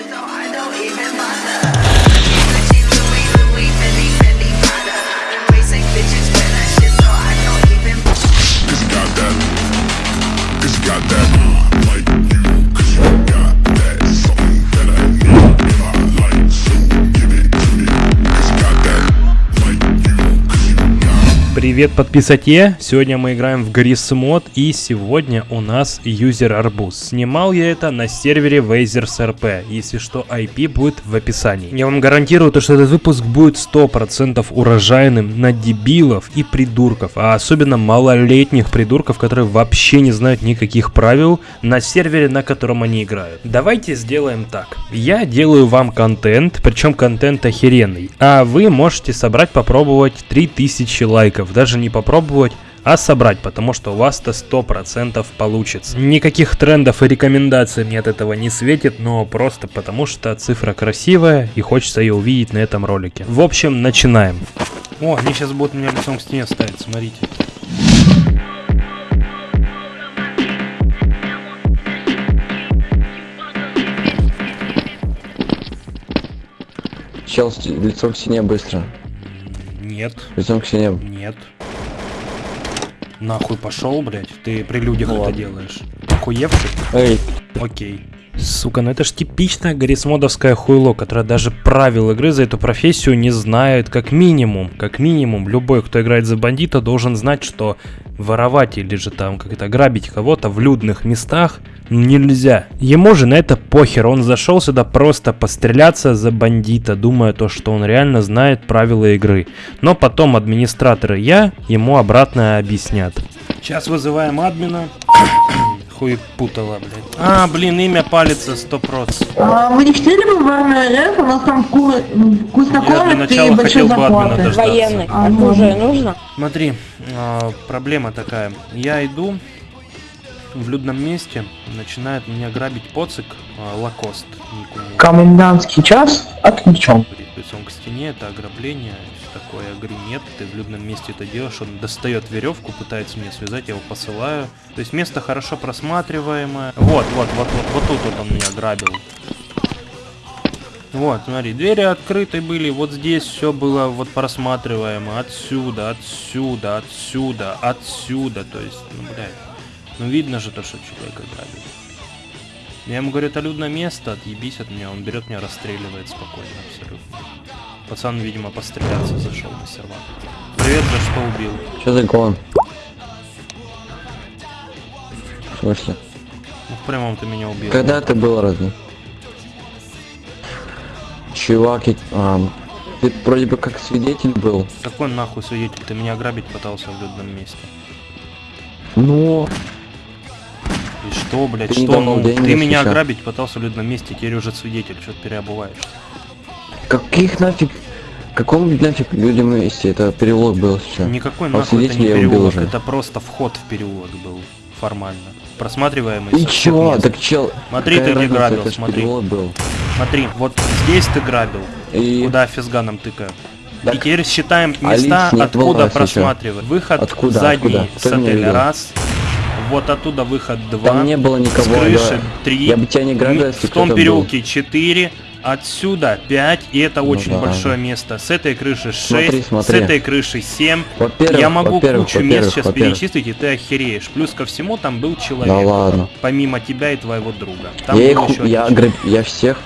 so I don't even bother. Привет подписоте! Сегодня мы играем в Грис мод и сегодня у нас юзер Арбуз. Снимал я это на сервере Вейзерс RP. Если что, IP будет в описании. Я вам гарантирую, то, что этот выпуск будет 100% урожайным на дебилов и придурков, а особенно малолетних придурков, которые вообще не знают никаких правил на сервере, на котором они играют. Давайте сделаем так. Я делаю вам контент, причем контент охеренный, а вы можете собрать, попробовать 3000 лайков. Даже не попробовать, а собрать, потому что у вас-то 100% получится. Никаких трендов и рекомендаций мне от этого не светит, но просто потому что цифра красивая и хочется ее увидеть на этом ролике. В общем, начинаем. О, они сейчас будут меня лицом к стене ставить, смотрите. Чел лицом к стене быстро. Нет, Лицом к стене. нет. Нахуй пошел, блядь. Ты при людях Ну это ладно. делаешь. Охуевший? Эй, Окей. Сука, ну это ж типичное гаррисмодовское хуйло, которое даже правил игры за эту профессию не знает как минимум. Как минимум, любой, кто играет за бандита, должен знать, что воровать или же там как-то грабить кого-то в людных местах нельзя. Ему же на это похер, он зашел сюда просто постреляться за бандита, думая то, что он реально знает правила игры. Но потом администраторы я ему обратно объяснят. Сейчас вызываем админа. Хуй путала, блядь. А, блин, имя палится 100%. А, Вы не хотели бы в РФ? У нас там ку- вкусно Я для кормят начала и большие хотел бы админа зарплаты. дождаться. Военный. А, ну. Оружие нужно? Смотри, а, проблема такая. Я иду в людном месте, начинает меня грабить поцик а, Лакост. Комендантский час отключен. Лицом к стене, это ограбление, такое. Я говорю, нет, ты в людном месте это делаешь. Он достает веревку, пытается меня связать, я его посылаю. То есть место хорошо просматриваемое. Вот, вот, вот, вот, вот тут вот он меня грабил. Вот, смотри, двери открыты были, вот здесь все было вот просматриваемо. Отсюда, отсюда, отсюда, отсюда. То есть, ну, блядь, ну видно же то, что человека грабит. Я ему говорю, это людное место, отъебись от меня. Он берет меня, расстреливает спокойно, абсолютно. Пацан, видимо, постреляться зашел на сервак. Привет, за что убил? что за? В смысле? Ну, в прямом ты меня убил. Когда это было разве? Чувак, ам, ты вроде бы как свидетель был. Какой нахуй свидетель? Ты меня грабить пытался в людном месте. Ну, И что, блядь, Ты что? Ну, ты меня сейчас. грабить пытался в людном месте, теперь уже свидетель, что ты переобуваешь. каких нафиг... Каком нафиг людям месте? Это переулок был сейчас. Никакой А нахуй это не переулок, уже. это просто вход в переулок был, формально. Просматриваемый И чё? мест. Так чел... Смотри, какая ты где грабил, смотри. был. Смотри, вот здесь ты грабил, И... куда физганом тыкаю. Так, И теперь считаем а места, откуда еще. просматривать. Выход Откуда, задний откуда? с отеля раз. Вот оттуда выход два. Там не было с никого, крыши да. три. Я бы тебя не грабил, если В том кто-то был. переулке 4. Отсюда 5, и это Ну очень да. большое место. С этой крыши 6, Смотри, смотри. с этой крыши 7. Во-первых, Я могу кучу мест сейчас перечислить, и ты охереешь. Плюс ко всему там был человек. Да ладно. Помимо тебя и твоего друга. Там я их, еще я, граб... я всех,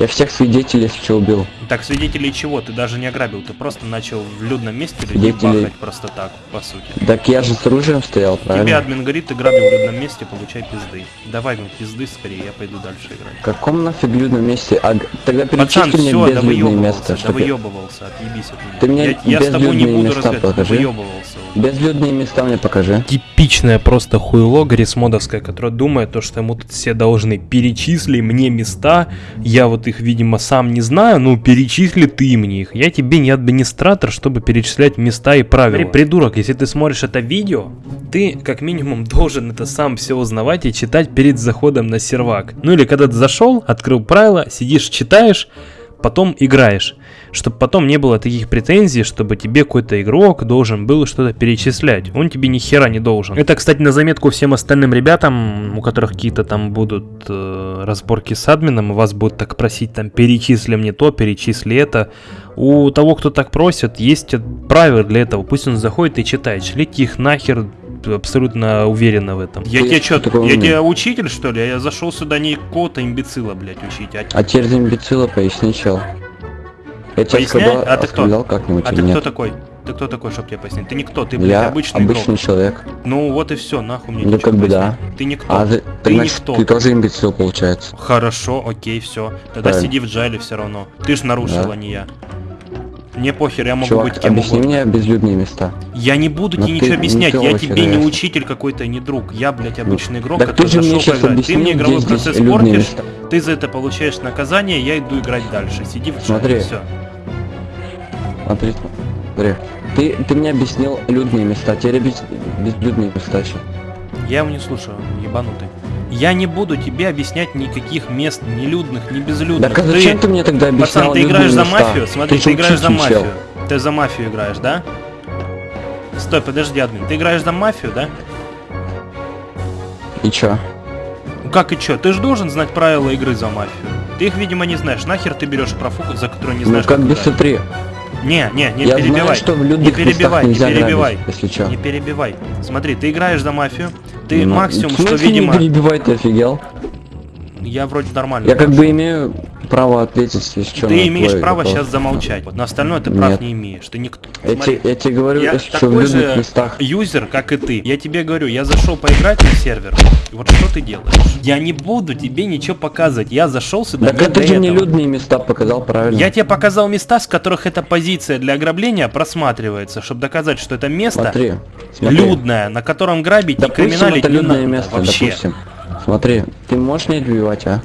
я всех свидетелей что убил. Так, свидетелей чего? Ты даже не ограбил, ты просто начал в людном месте людей Свидетелей- бахать просто так, по сути. Так я же с оружием стоял, Тебе правильно? админ говорит, ты грабил в людном месте, получай пизды. Давай мне пизды скорее, я пойду дальше играть. В каком нафиг людном месте? А, тогда Пацан, перечисли мне все, да Что ты- выебывался, отъебись от меня. Ты мне я, я с тобой не безлюдные буду места покажи. выебывался. Безлюдные места мне покажи. Типичное просто хуйло гаррисмодовское, которое думает, то, что ему тут все должны перечисли мне места, я вот их, видимо, сам не знаю, ну перечисли ты мне их. Я тебе не администратор, чтобы перечислять места и правила. Придурок, если ты смотришь это видео, ты как минимум должен это сам все узнавать и читать перед заходом на сервак. Ну или когда ты зашел, открыл правила, сидишь, читаешь, потом играешь. чтобы потом не было таких претензий, чтобы тебе какой-то игрок должен был что-то перечислять. Он тебе ни хера не должен. Это, кстати, на заметку всем остальным ребятам, у которых какие-то там будут э, разборки с админом, и вас будут так просить, там, перечисли мне то, перечисли это. У того, кто так просит, есть правила для этого. Пусть он заходит и читает. Шлите их нахер, абсолютно уверенно в этом. Я Ты тебе что я тебе учитель, что ли? Я зашел сюда не какого-то имбецила, блядь, учить, а А теперь за имбецила поясни, чел. Я Поясняй? оскорблял, А ты кто? как-нибудь А ты кто нет? такой? Ты кто такой, чтоб тебе пояснить? Ты никто, ты, блядь, Я обычный, обычный игрок. человек. Ну вот и все, нахуй мне Ну, как бы да. Ты никто. А ты, ты ты, значит, никто. ты тоже имбецил, получается. Хорошо, окей, все. Тогда Правильно. сиди в джайле все равно. Ты ж нарушил, Да. а не я. Мне похер, я могу Чувак, быть кем объясни угодно. мне безлюдные места. Я не буду Но тебе ты ничего объяснять, я тебе не учитель какой-то, не друг. Я, блядь, обычный игрок, Так ты который мне зашел поиграть. Ты мне игровой процесс портишь, ты за это получаешь наказание, я иду играть дальше. Сиди в Смотри. все. Смотри, смотри. Ты, ты мне объяснил людные места, теперь без, безлюдные места еще. Я его не слушаю, ебанутый. Я не буду тебе объяснять никаких мест, ни людных, ни безлюдных. Так а зачем ты, мне тогда объяснял Пацан, ты играешь за места? мафию? Смотри, ты, же играешь за учитель, чел. мафию. Ты за мафию играешь, да? Стой, подожди, админ. Ты играешь за мафию, да? И чё? Ну как и чё? Ты же должен знать правила игры за мафию. Ты их, видимо, не знаешь. Нахер ты берешь профуку, за которую не Ну знаешь, как бы смотри, Не, не, не я перебивай. знаю, что в не перебивай, не перебивай. грабить, если чё. Не перебивай. Смотри, ты играешь за мафию. Ты Ну, максимум, в что, видимо... не перебивай, ты офигел? Я вроде нормально. Я как бы имею право ответить, если что. Ты имеешь право сейчас замолчать. Вот на остальное ты прав Нет. не имеешь. Ты никто. Я, Смотри, те- я тебе говорю, я что, в же местах. юзер, как и ты. Я тебе говорю, я зашел поиграть на сервер. И вот что ты делаешь? Я не буду тебе ничего показывать. Я зашел сюда Так не это же этого. людные места показал правильно. Я тебе показал места, с которых эта позиция для ограбления просматривается, чтобы доказать, что это место Смотри, смотри. людное, на котором грабить и Допустим, криминалить это не людное надо место, вообще. допустим. Смотри, ты можешь не отбивать, а?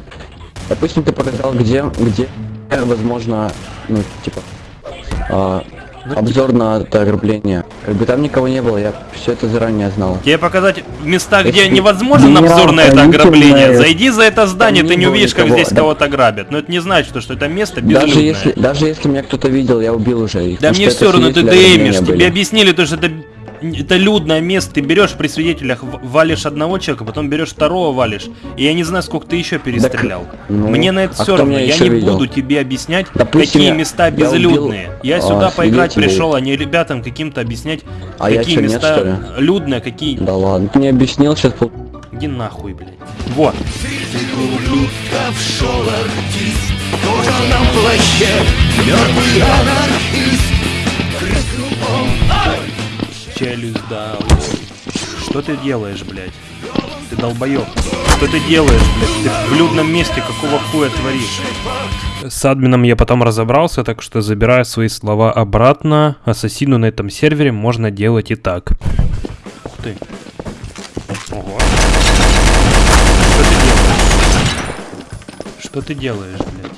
Допустим, ты показал, где, где, возможно, ну, типа, а, Ну, обзор на это ограбление. Как бы там никого не было, я все это заранее знал. Тебе показать места, где Если невозможен обзор на это ограбление. Зайди за это здание, ты не увидишь, как никого, здесь да. кого-то грабят. Но это не значит, что это место безлюдное. Даже если, даже если меня кто-то видел, я убил уже их. Да мне что все равно, ты ограбления тебе были. объяснили, то, что это, это людное место, ты берешь при свидетелях, валишь одного человека, потом берешь второго, валишь. И я не знаю, сколько ты еще перестрелял. ну, Мне на это а все равно, я не видел? буду тебе объяснять, Допустим, какие я- места я убил, безлюдные. Я а, сюда поиграть свидетелей. пришел, а не ребятам каким-то объяснять, А я какие нет, места что ли? людные, какие... Да ладно, ты не объяснил сейчас. Иди нахуй, блядь. Вот. Челюсть дал. Что ты делаешь, блядь? Ты долбоёб. Что ты делаешь, блядь? Ты в людном месте какого хуя творишь? С админом я потом разобрался, так что забираю свои слова обратно. Ассасину на этом сервере можно делать и так. Ух ты. Ого. Что ты делаешь? Что ты делаешь, блядь?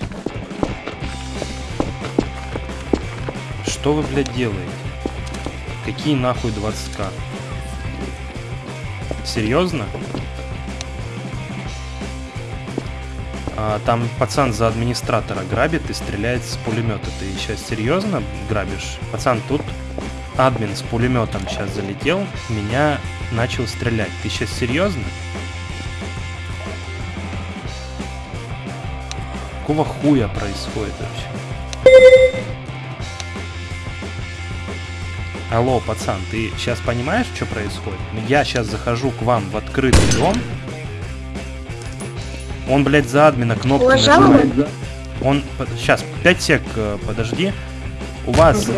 Что вы, блядь, делаете? Какие нахуй 20к? Серьезно? А, там пацан за администратора грабит и стреляет с пулемета. Ты сейчас серьезно грабишь? Пацан, тут админ с пулеметом сейчас залетел, меня начал стрелять. Ты сейчас серьезно? Какого хуя происходит вообще? Алло, пацан, ты сейчас понимаешь, что происходит? Я сейчас захожу к вам в открытый дом. Он, блядь, за админа кнопку Уважаемый? нажимает. Он... Сейчас, 5 сек, э, подожди. У вас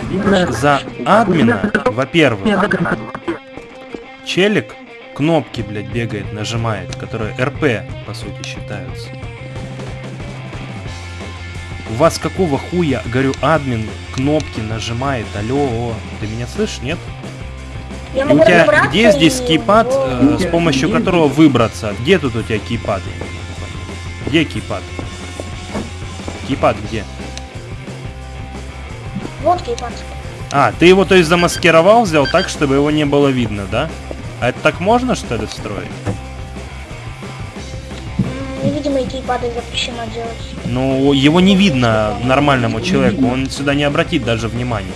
за админа, во-первых, челик кнопки, блядь, бегает, нажимает, которые РП, по сути, считаются. У вас какого хуя, говорю, админ кнопки нажимает, алло, ты меня слышишь, нет? Я У тебя где здесь и кейпад, э, с помощью которого выбраться? Где тут у тебя кейпад? Где кейпад? Кейпад где? Вот кейпад. А, ты его, то есть, замаскировал, взял так, чтобы его не было видно, да? А это так можно, что ли, строить? Геймпады запрещено делать. Ну, его не видно нормальному человеку, он сюда не обратит даже внимания.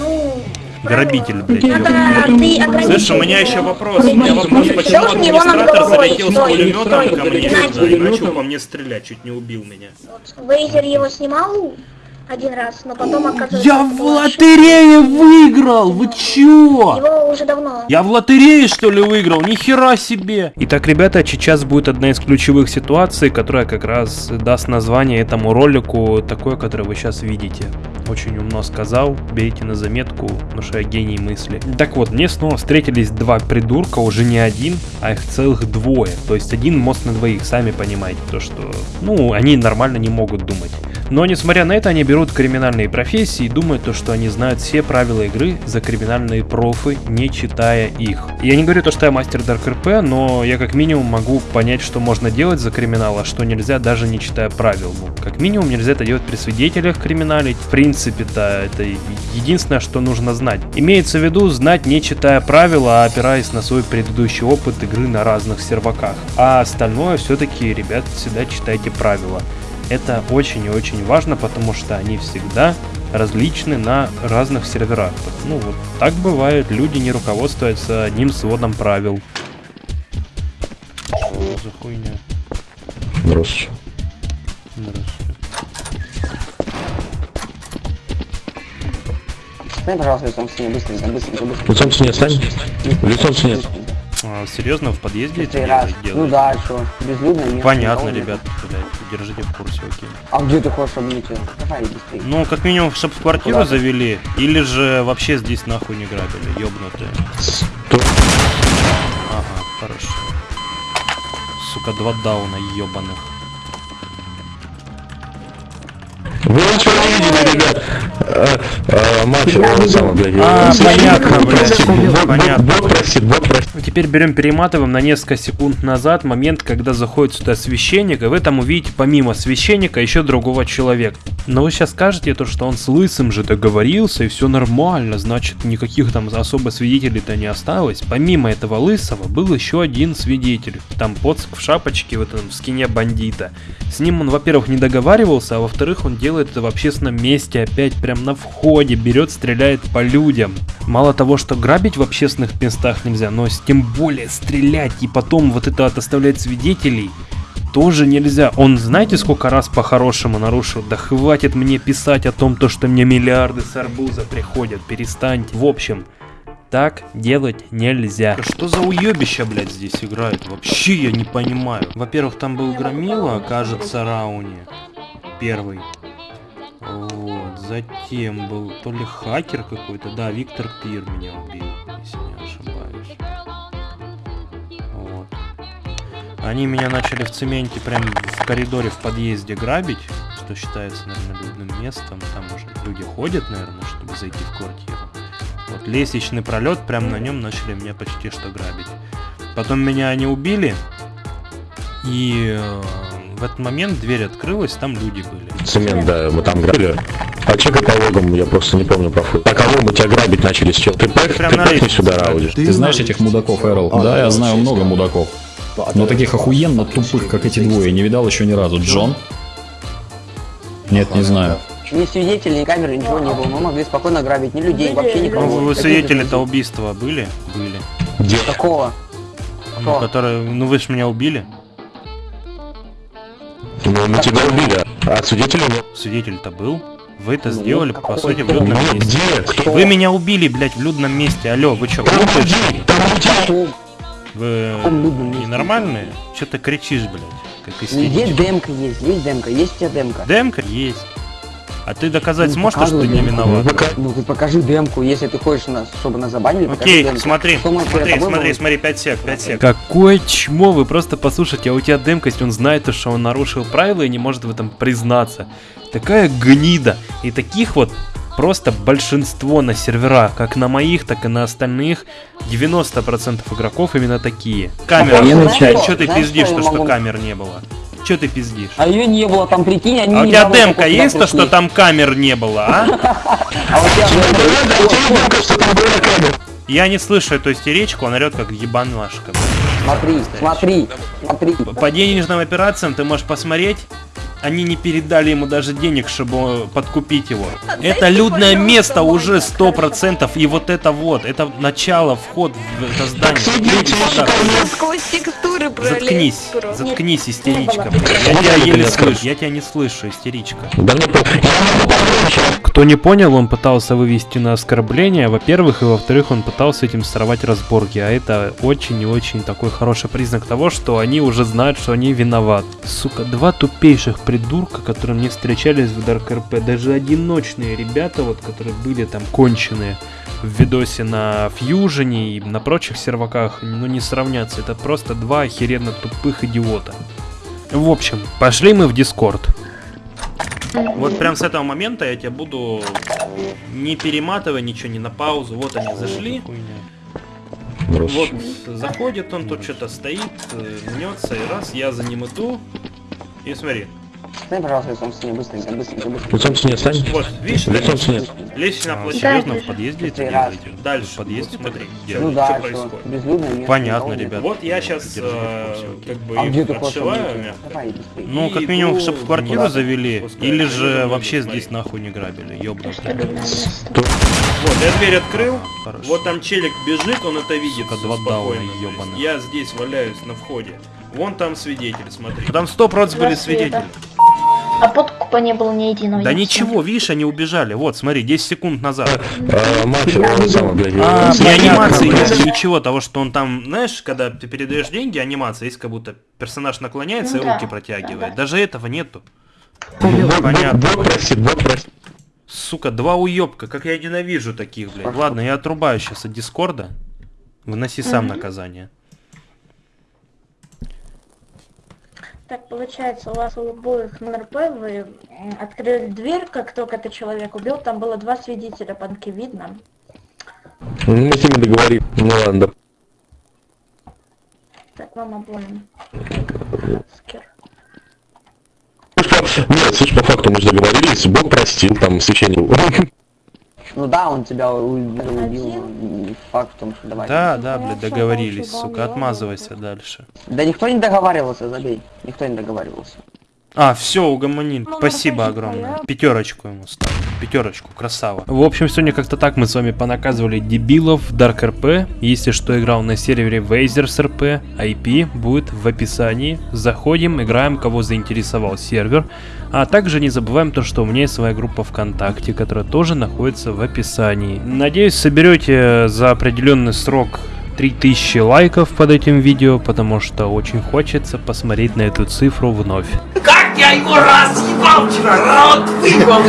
Ну, Грабитель, блядь. надо. Слышь, у меня еще вопрос. У меня вопрос, почему администратор залетел с пулеметом стой, ко мне сюда и начал по мне стрелять, чуть не убил меня. Вот, Вейзер его снимал один раз, но потом оказывается... Я в лотерее выиграл! Вы чё? Его уже давно. Я в лотерее что ли выиграл? Нихера себе! Итак, ребята, сейчас будет одна из ключевых ситуаций, которая как раз даст название этому ролику, такое, которое вы сейчас видите. Очень умно сказал, берите на заметку, потому что я гений мысли. Так вот, мне снова встретились два придурка, уже не один, а их целых двое. То есть один мост на двоих, сами понимаете, то что, ну, они нормально не могут думать. Но несмотря на это, они берут криминальные профессии и думают, то, что они знают все правила игры за криминальные профы, не читая их. Я не говорю то, что я мастер Dark RP, но я как минимум могу понять, что можно делать за криминал, а что нельзя, даже не читая правил. Ну, как минимум нельзя это делать при свидетелях криминалить. В принципе-то это единственное, что нужно знать. Имеется в виду знать, не читая правила, а опираясь на свой предыдущий опыт игры на разных серваках. А остальное все-таки, ребят, всегда читайте правила. Это очень и очень важно, потому что они всегда различны на разных серверах. Ну вот так бывает, люди не руководствуются одним сводом правил. Что за хуйня? Здравствуйте. Здравствуйте. Стань, пожалуйста, лицом к стене, быстренько, быстренько, быстренько. Лицом к стене стань. Лицом к стене. А, серьезно, в подъезде это Ну да, что, безлюдно, место, Понятно, ребят, блядь, держите в курсе, окей. А где ты хочешь, чтобы мне тебя? Давай, быстрее. Ну, как минимум, чтобы в квартиру Куда? завели, или же вообще здесь нахуй не грабили, ёбнутые. Сто- Ага, хорошо. Сука, два дауна ёбаных. Вы ничего не видели, ребят. Э, Мафия, он самый, блядь. А, понятно, блядь. просит, бот- бот просит. Теперь берем, перематываем на несколько секунд назад момент, когда заходит сюда священник, и вы там увидите помимо священника еще другого человека. Но вы сейчас скажете то, что он с лысым же договорился, и все нормально, значит никаких там особо свидетелей-то не осталось. Помимо этого лысого был еще один свидетель, там поцк в шапочке, в этом в скине бандита. С ним он, во-первых, не договаривался, а во-вторых, он делает это в общественном месте, опять прям на входе, берет, стреляет по людям. Мало того, что грабить в общественных местах нельзя, но тем более стрелять и потом вот это вот оставлять свидетелей тоже нельзя. Он знаете, сколько раз по-хорошему нарушил? Да хватит мне писать о том, то, что мне миллиарды с арбуза приходят. Перестаньте. В общем, так делать нельзя. Что за уебища, блядь, здесь играет? Вообще я не понимаю. Во-первых, там был Громила, кажется, Рауни. Первый. Вот, затем был то ли хакер какой-то, да, Виктор Пир меня убил, если не ошибаюсь. Вот. Они меня начали в цементе прям в коридоре в подъезде грабить, что считается, наверное, людным местом. Там уже люди ходят, наверное, чтобы зайти в квартиру. Вот лестничный пролет, прям на нем начали меня почти что грабить. Потом меня они убили, и э, в этот момент дверь открылась, там люди были. Цемент, да, мы там грабили. А чекай по логам, я просто не помню про фу. А кого мы тебя грабить начали с чел? Ты Прям ты лестнице сюда. Рауди. Ты знаешь этих мудаков, Эрл? Да, я знаю много мудаков. Но таких охуенно тупых, как эти двое, не видал еще ни разу. Джон? Нет, не знаю. Ни свидетелей, ни камеры, ничего не было. Мы могли спокойно грабить ни людей, вообще Ну, никого. вы Каких свидетели-то убийства были? Были. Где? Какого? Ну, которые, ну вы ж меня убили. Ну, мы тебя убили, а свидетелей нет. Свидетель-то был. Вы это Ну, сделали, по сути, в людном Ну, месте. где? Кто? Вы меня убили, блядь, в людном месте. Алло, вы чё, Там глупые? Вы ненормальные? Чё ты кричишь, блядь, как Где истеричка? демка есть? Есть демка, есть у тебя демка. Демка есть. А ты доказать Ну, сможешь, то, что ты не виноват? Пока- Ну ты покажи демку, если ты хочешь, нас, чтобы нас забанили, Окей, демку. смотри, смотри, смотри, будем? смотри, 5 сек, 5 сек. Какое чмо, вы просто послушайте, а у тебя демкость, он знает, то, что он нарушил правила и не может в этом признаться. Такая гнида. И таких вот просто большинство на серверах, как на моих, так и на остальных. 90% игроков именно такие. Камера, Охуенный что ты пиздишь, что что камер не было? Че ты пиздишь? А ее не было, там прикинь, они А у тебя демка есть, то, что там камер не было, а? А у тебя Демка, что там было камер. Я не слышу эту истеричку, он орет как ебанашка. Смотри, смотри, Смотри, По денежным операциям ты можешь посмотреть. Они не передали ему даже денег, чтобы подкупить его. Это людное место уже сто процентов. И вот это вот, это начало, вход в это здание. Люди сюда. Сквозь текстуры Заткнись, заткнись, истеричка. Я тебя еле слышу, я тебя не слышу, истеричка. По- Кто не понял, он пытался вывести на оскорбление, во-первых, и во-вторых, он пытался этим сорвать разборки, а это очень и очень такой хороший признак того, что они уже знают, что они виноваты. Сука, два тупейших придурка, которые мне встречались в Dark RP, даже одиночные ребята, вот, которые были там конченые в видосе на Фьюжене и на прочих серваках, ну не сравнятся, это просто два охеренно тупых идиота. В общем, пошли мы в Дискорд. Вот прям с этого момента я тебя буду не перематывая ничего, не на паузу. Вот они зашли. Вот заходит он, тут что-то стоит, мнется, и раз, я за ним иду. И смотри, дай, пожалуйста, лицом с ней, быстренько, быстренько, быстренько. Лицом с ней стань. вот, видишь, Лицом с ней. лестничная площадь, Да, серьезно, в подъезде это делаете? Дальше, в подъезде, смотри, где, Ну что да, что, происходит. безлюдное место. Понятно, ребят. Вот я сейчас как бы А отшиваю мягко. Ну, как минимум, чтобы в квартиру завели, Пускай. или же Смотри. вообще здесь нахуй не грабили, место. Вот, я дверь открыл, Хорошо. вот там челик бежит, он это видит Сука, два спокойно. дауна. Я здесь валяюсь на входе. Вон там свидетель, смотри. Там сто процентов были свидетели. А подкупа не было ни единого. Да ничего, видишь, они убежали. Вот, смотри, 10 секунд назад. А, сам, блядь. А, при анимации нет ничего того, что он там, знаешь, когда ты передаешь деньги, анимация есть, как будто персонаж наклоняется Ну и руки протягивает. да. Даже этого нету. Понятно. Сука, два уёбка, как я ненавижу таких, блядь. Ладно, я отрубаю сейчас от Дискорда. Выноси сам наказание. Так, получается, у вас у обоих на РП вы открыли дверь, как только ты человек убил, там было два свидетеля, панки видно. Ну, Мы с ними договорим. Ну ладно. Так, вам обоим. Скер. Нет, слушай, по факту мы же договорились, Бог простил, там, священник. Ну да, он тебя убил, м, Факт в том, что давай. Да, да, Ну, блядь, договорились, сука, отмазывайся дальше. Да никто не договаривался, забей. Никто не договаривался. А, все, угомонил. Ну, Спасибо огромное. Пятерочку ему ставлю. Пятерочку, красава. В общем, сегодня как-то так мы с вами понаказывали дебилов Dark RP. Если что, играл на сервере Вейзерс RP. IP будет в описании. Заходим, играем, кого заинтересовал сервер. А также не забываем то, что у меня есть своя группа ВКонтакте, которая тоже находится в описании. Надеюсь, соберете за определенный срок 3000 лайков под этим видео, потому что очень хочется посмотреть на эту цифру вновь. Как я его разъебал вчера, рот выебал!